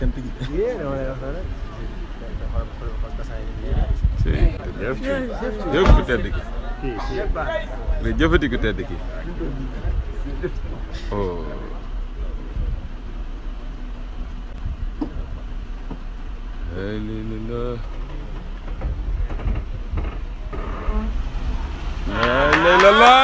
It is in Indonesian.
estampillita. Iya, no, no, si jëf jëf ku tedd ki Siapa? jëfati ku tedd ki oh. Alhamdulillah La la la la